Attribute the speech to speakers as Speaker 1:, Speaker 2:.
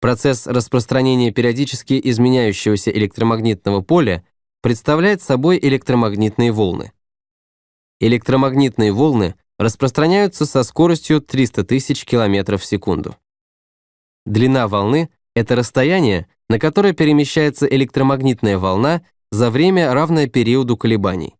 Speaker 1: Процесс распространения периодически изменяющегося электромагнитного поля представляет собой электромагнитные волны. Электромагнитные волны распространяются со скоростью 300 тысяч километров в секунду. Длина волны — это расстояние, на которое перемещается электромагнитная волна за время, равное периоду колебаний.